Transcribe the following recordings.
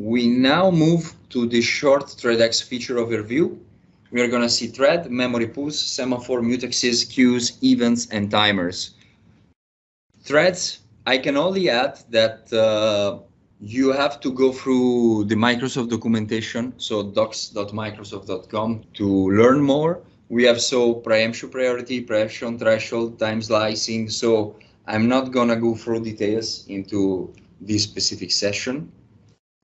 We now move to the short ThreadX feature overview. We are going to see thread, memory pools, semaphore, mutexes, queues, events, and timers. Threads, I can only add that uh, you have to go through the Microsoft documentation, so docs.microsoft.com to learn more. We have so preemption priority, preemption threshold, time slicing. So I'm not gonna go through details into this specific session.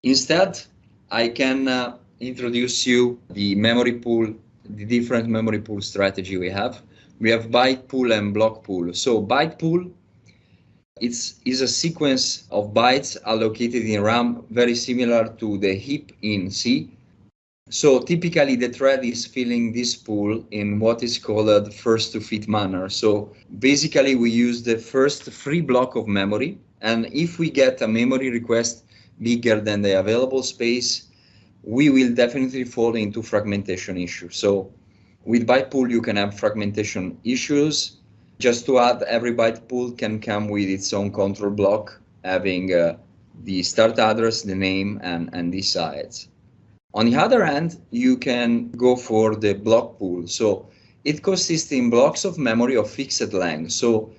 Instead, I can uh, introduce you the memory pool, the different memory pool strategy we have. We have byte pool and block pool. So byte pool it's is a sequence of bytes allocated in RAM very similar to the heap in C. So typically the thread is filling this pool in what is called first to fit manner. So basically we use the first free block of memory and if we get a memory request bigger than the available space, we will definitely fall into fragmentation issues. So with byte pool you can have fragmentation issues just to add, every byte pool can come with its own control block, having uh, the start address, the name, and, and the size. On the other hand, you can go for the block pool. So it consists in blocks of memory of fixed length. So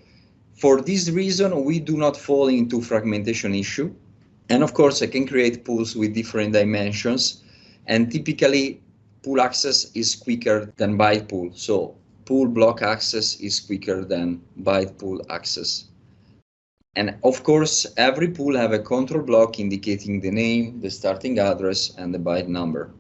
for this reason, we do not fall into fragmentation issue. And of course, I can create pools with different dimensions. And typically, pool access is quicker than byte pool. So pool block access is quicker than byte pool access. And of course, every pool have a control block indicating the name, the starting address, and the byte number.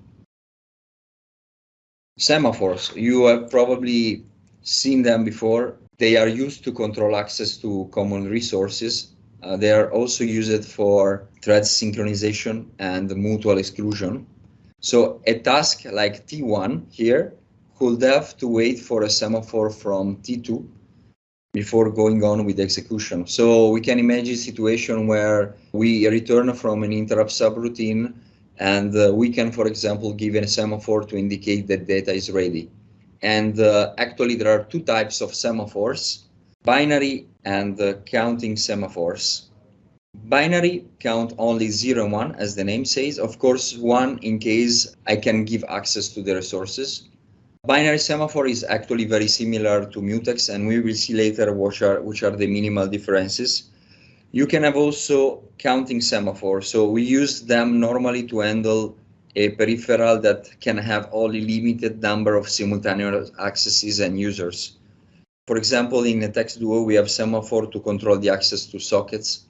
Semaphores, you have probably seen them before. They are used to control access to common resources. Uh, they are also used for thread synchronization and mutual exclusion. So a task like T1 here could have to wait for a semaphore from T2 before going on with execution. So we can imagine a situation where we return from an interrupt subroutine and uh, we can, for example, give a semaphore to indicate that data is ready. And uh, actually, there are two types of semaphores, binary and uh, counting semaphores. Binary count only 0 and 1, as the name says. Of course, 1 in case I can give access to the resources. Binary semaphore is actually very similar to mutex, and we will see later which are, which are the minimal differences. You can have also counting semaphore. So we use them normally to handle a peripheral that can have only limited number of simultaneous accesses and users. For example, in a NetX Duo, we have semaphore to control the access to sockets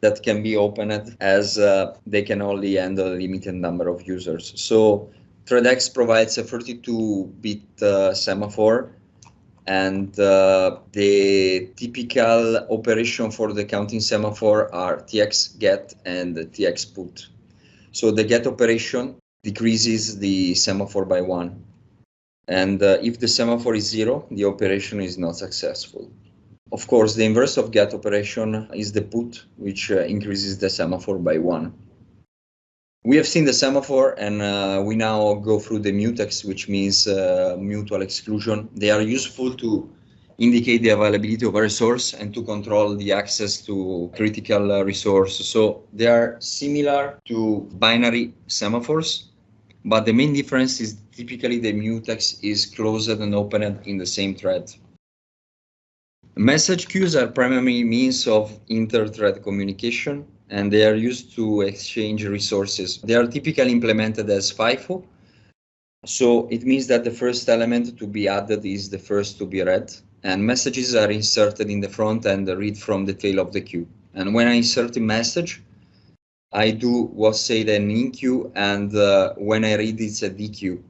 that can be opened as uh, they can only handle a limited number of users. So ThreadX provides a 32-bit uh, semaphore and uh, the typical operation for the counting semaphore are tx get and tx put. So the get operation decreases the semaphore by one. And uh, if the semaphore is zero, the operation is not successful. Of course, the inverse of get operation is the put, which uh, increases the semaphore by one. We have seen the semaphore and uh, we now go through the mutex, which means uh, mutual exclusion. They are useful to indicate the availability of a resource and to control the access to critical uh, resource. So they are similar to binary semaphores, but the main difference is typically the mutex is closed and opened in the same thread. Message queues are primary means of inter-thread communication and they are used to exchange resources. They are typically implemented as FIFO. So it means that the first element to be added is the first to be read and messages are inserted in the front and read from the tail of the queue. And when I insert a message, I do what's said in queue and uh, when I read it's a dequeue.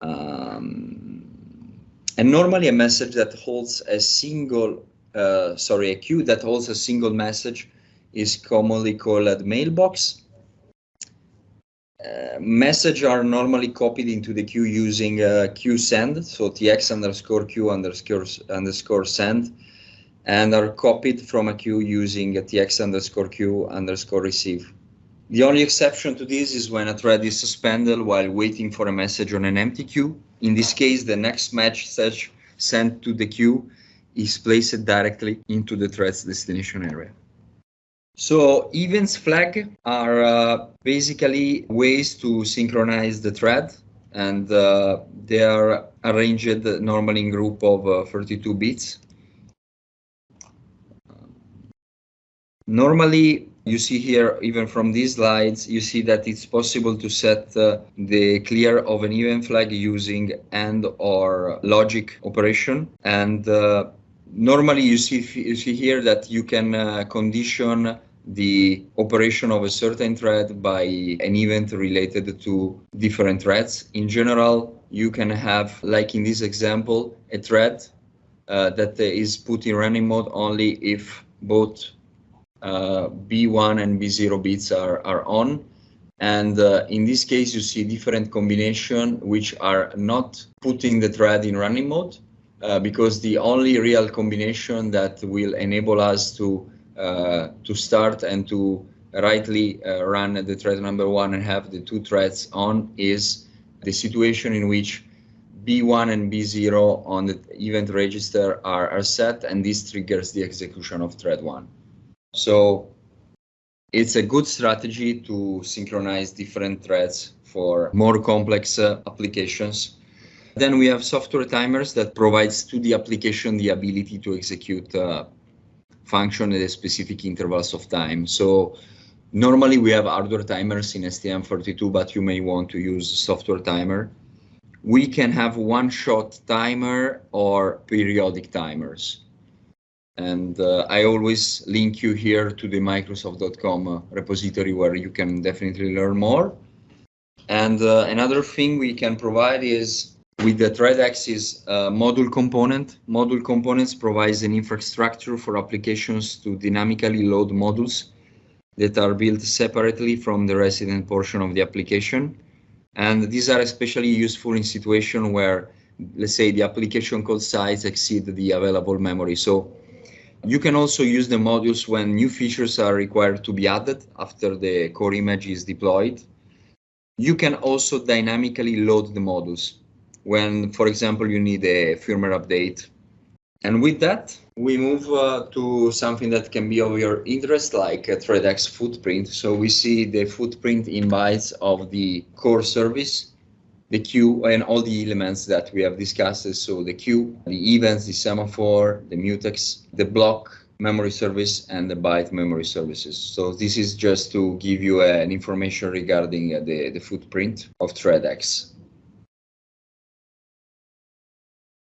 Um, and normally a message that holds a single, uh, sorry, a queue that holds a single message is commonly called a mailbox. Uh, message are normally copied into the queue using uh, queue send, so tx underscore queue underscore underscore send, and are copied from a queue using a tx underscore queue underscore receive. The only exception to this is when a thread is suspended while waiting for a message on an empty queue. In this case, the next message sent to the queue is placed directly into the thread's destination area. So events flag are uh, basically ways to synchronize the thread and uh, they are arranged normally in group of uh, 32 bits. Normally, you see here, even from these slides, you see that it's possible to set uh, the clear of an event flag using AND or logic operation. And uh, normally you see, you see here that you can uh, condition the operation of a certain thread by an event related to different threads. In general, you can have, like in this example, a thread uh, that is put in running mode only if both B1 and B0 bits are, are on. And uh, in this case, you see different combination which are not putting the thread in running mode uh, because the only real combination that will enable us to uh, to start and to rightly uh, run the thread number one and have the two threads on is the situation in which B1 and B0 on the event register are, are set and this triggers the execution of thread one. So it's a good strategy to synchronize different threads for more complex uh, applications. Then we have software timers that provides to the application the ability to execute uh, function at specific intervals of time. So normally we have hardware timers in STM32, but you may want to use software timer. We can have one-shot timer or periodic timers. And uh, I always link you here to the Microsoft.com uh, repository where you can definitely learn more. And uh, another thing we can provide is with the ThreadX uh, module component. Module components provides an infrastructure for applications to dynamically load modules that are built separately from the resident portion of the application. And these are especially useful in situations where, let's say, the application code size exceed the available memory. So you can also use the modules when new features are required to be added after the core image is deployed. You can also dynamically load the modules when, for example, you need a firmware update. And with that, we move uh, to something that can be of your interest, like a ThreadX footprint. So we see the footprint in bytes of the core service the queue and all the elements that we have discussed. So the queue, the events, the semaphore, the mutex, the block memory service and the byte memory services. So this is just to give you an information regarding uh, the, the footprint of ThreadX.